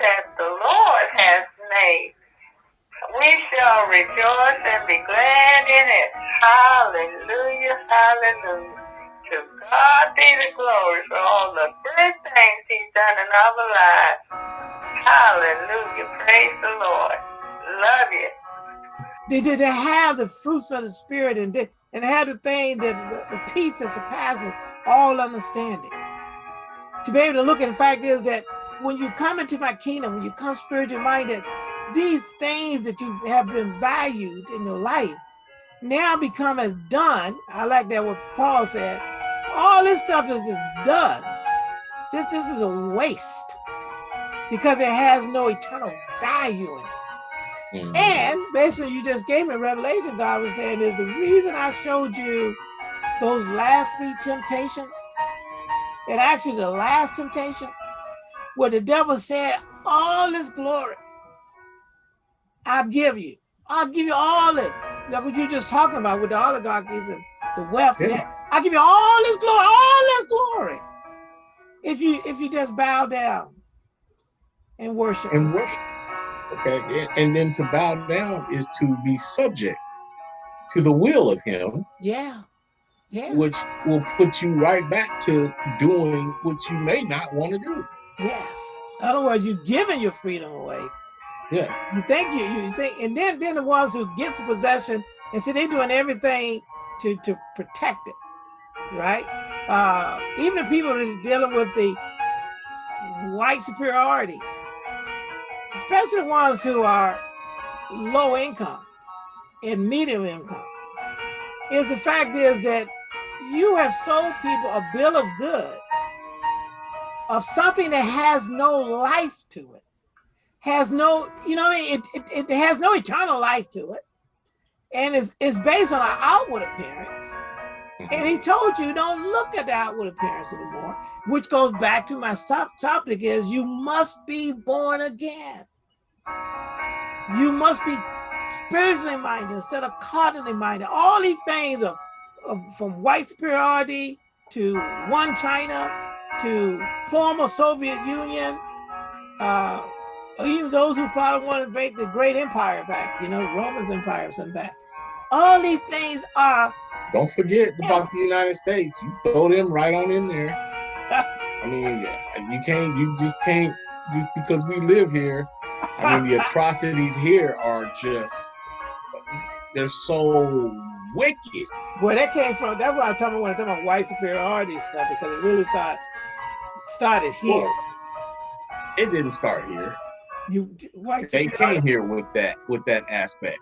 that the Lord has made. We shall rejoice and be glad in it. Hallelujah, hallelujah. To God be the glory for all the good things he's done in our lives. Hallelujah, praise the Lord. Love you. Did they have the fruits of the spirit and did, and have the thing that the, the peace that surpasses all understanding? To be able to look at the fact is that when you come into my kingdom, when you come spiritually minded, these things that you have been valued in your life now become as done. I like that what Paul said. All this stuff is, is done. This, this is a waste because it has no eternal value in it. Mm -hmm. And basically, you just gave me revelation. God was saying is the reason I showed you those last three temptations, and actually the last temptation, where the devil said, all this glory, I'll give you. I'll give you all this. Like what you just talking about with the oligarchies and the wealth. Yeah. I'll give you all this glory, all this glory. If you if you just bow down and worship. And worship. Okay. And then to bow down is to be subject to the will of him. Yeah. Yeah. Which will put you right back to doing what you may not want to do. Yes. In other words, you're giving your freedom away. Yeah. You think you you think and then then the ones who gets possession and see they're doing everything to to protect it. Right? Uh even the people that are dealing with the white superiority, especially the ones who are low income and medium income, is the fact is that you have sold people a bill of goods of something that has no life to it, has no, you know, it, it, it has no eternal life to it, and it's, it's based on an outward appearance. And he told you don't look at the outward appearance anymore, which goes back to my top topic is you must be born again. You must be spiritually minded instead of carnally minded. All these things of, of from white superiority to one China to former Soviet Union, uh, even those who probably want to make the great empire back, you know, Romans Empire sent back. All these things are don't forget about the United States. You throw them right on in there. I mean, you can't, you just can't, just because we live here. I mean, the atrocities here are just, they're so wicked. Where that came from, that's why I'm talking when talking about white superiority stuff, because it really started, started here. Well, it didn't start here. You, white they came here with that, with that aspect.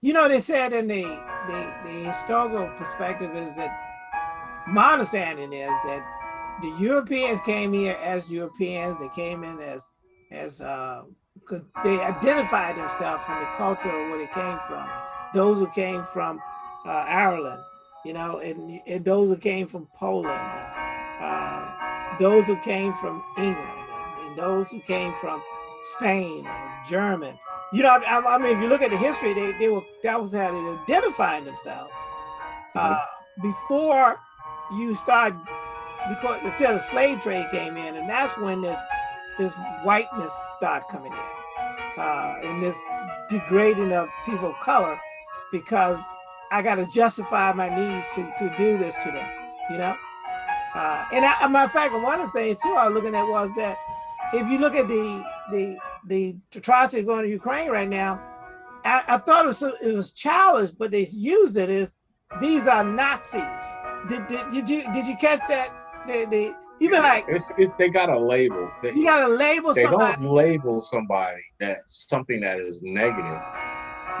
You know, they said in the, the, the historical perspective is that my understanding is that the Europeans came here as Europeans. They came in as, as uh, they identified themselves from the culture of where they came from. Those who came from uh, Ireland, you know, and, and those who came from Poland, those who came from England, and those who came from Spain, German, you know, I, I, mean, if you look at the history, they, they were that was how they identifying themselves. Mm -hmm. uh, before you start, because until the slave trade came in, and that's when this this whiteness started coming in, uh, and this degrading of people of color, because I got to justify my needs to to do this to them, you know. Uh, and I, a matter of fact, one of the things too I was looking at was that if you look at the the the atrocity going to Ukraine right now, I, I thought it was, it was childish, but they use it as these are Nazis. Did, did, did you did you catch that? They, they, you've been like it's, it's they got a label. They, you got to label. They somebody. don't label somebody that something that is negative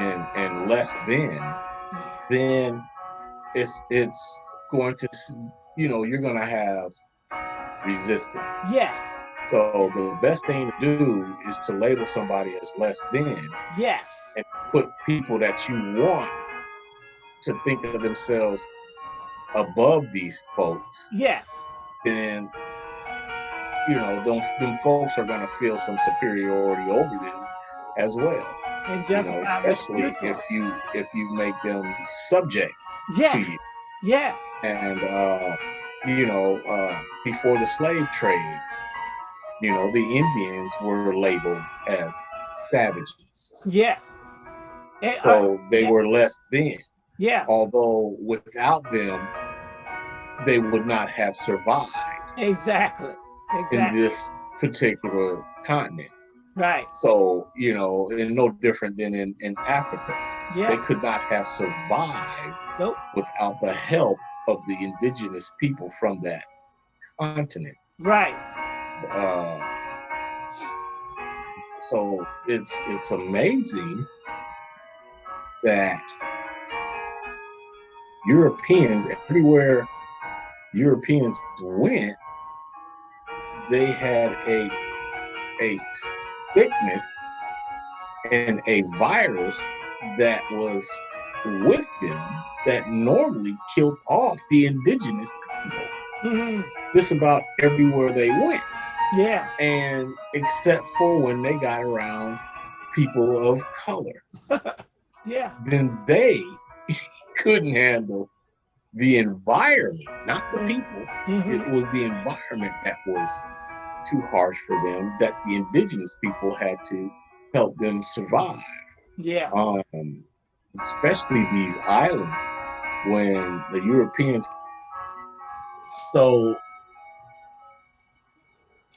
and and less than. Then it's it's going to you know you're going to have resistance. Yes. So the best thing to do is to label somebody as less than. Yes. And put people that you want to think of themselves above these folks. Yes. Then you know, them, them folks are gonna feel some superiority over them as well. And just you know, especially if you if you make them subject yes. to you. Yes. And uh, you know, uh, before the slave trade, you know, the Indians were labeled as savages. Yes. And, uh, So they were less than. yeah, Although without them, they would not have survived exactly. in this particular continent. Right. So, you know, and no different than in, in Africa. They could not have survived Nope. without the help of the indigenous people from that continent. Right. Uh, so it's it's amazing that Europeans everywhere Europeans went, they had a a sickness and a virus that was with them that normally killed off the indigenous people Mhm. just about everywhere they went Yeah. and except for when they got around people of color Yeah. then they couldn't handle the environment not the people Mhm. it was the environment that was too harsh for them that the indigenous people had to help them survive Yeah. um, especially these islands when the Europeans. So,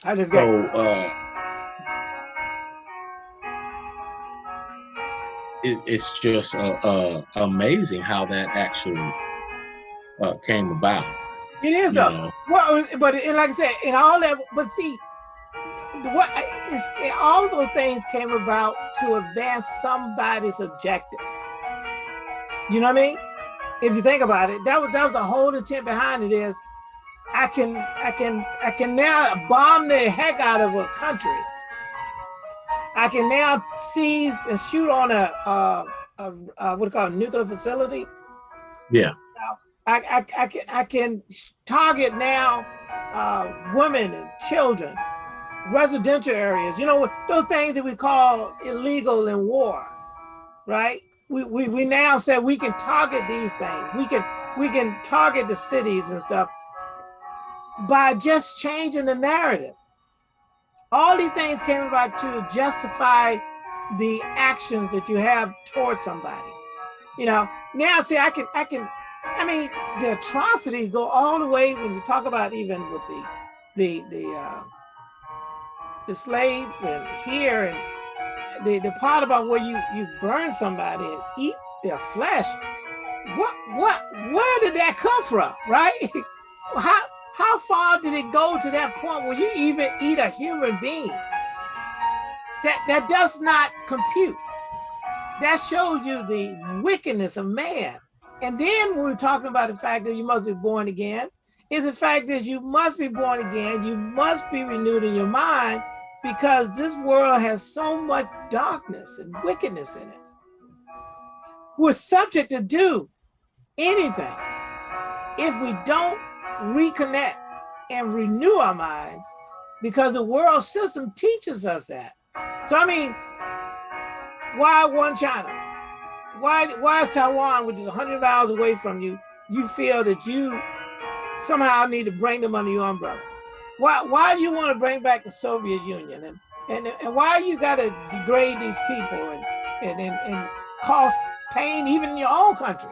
I just so got uh, it, it's just uh, uh, amazing how that actually uh, came about. it is though. know. Well, but and like I said, in all that, but see, what all those things came about to advance somebody's objective. You know what I mean? If you think about it, that was that was the whole intent behind it. Is I can I can I can now bomb the heck out of a country. I can now seize and shoot on a uh, a, a what do you call it, nuclear facility. Yeah. I, I, I can I can target now uh, women and children, residential areas. You know those things that we call illegal in war, right? We, we we now said we can target these things. We can we can target the cities and stuff by just changing the narrative. All these things came about to justify the actions that you have towards somebody. You know, now see, I can, I can, I mean, the atrocities go all the way when you talk about even with the, the, the, uh, the slaves and here and the, the part about where you, you burn somebody and eat their flesh. What, what, where did that come from, right? How, how far did it go to that point where you even eat a human being? That that does not compute. That shows you the wickedness of man. And then when we're talking about the fact that you must be born again, is the fact that you must be born again, you must be renewed in your mind because this world has so much darkness and wickedness in it. We're subject to do anything if we don't reconnect and renew our minds because the world system teaches us that. So I mean, why one China? Why why is Taiwan, which is 100 miles away from you, you feel that you somehow I need to bring them under your umbrella? Why why do you want to bring back the Soviet Union and and, and why you got to degrade these people and, and and and cause pain even in your own country?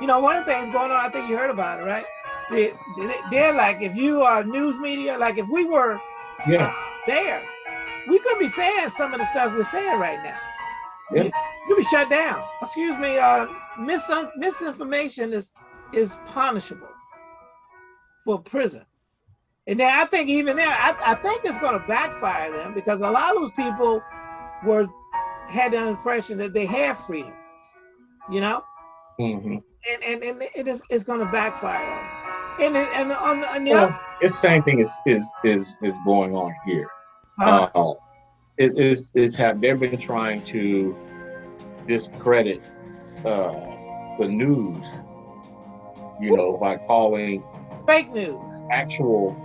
You know, one of the things going on, I think you heard about it, right? They, they, they're like, if you are news media, like if we were Yeah. there, we could be saying some of the stuff we're saying right now. Yeah. You, you'll be shut down. Excuse me, uh, mis misinformation is is punishable for prison. And then I think even there, I, I think it's going to backfire them because a lot of those people were had the impression that they have freedom, you know, hmm and and, and it is it's going to backfire on them. And and, on, on the Well, other, it's the same thing is is is is going on here. uh, Uh, it is is have they've been trying to discredit uh, the news, you know, by calling fake news. actual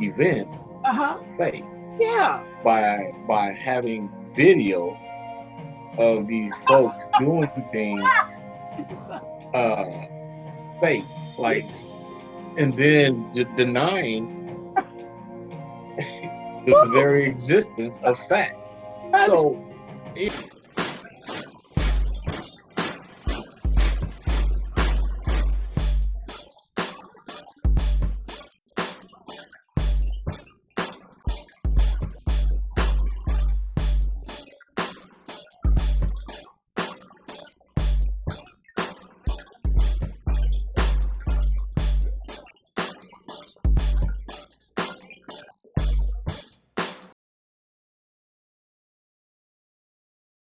event Uh huh. fake Yeah. by by having video of these folks doing things uh fake like and then de- denying the very existence of fact. So. It,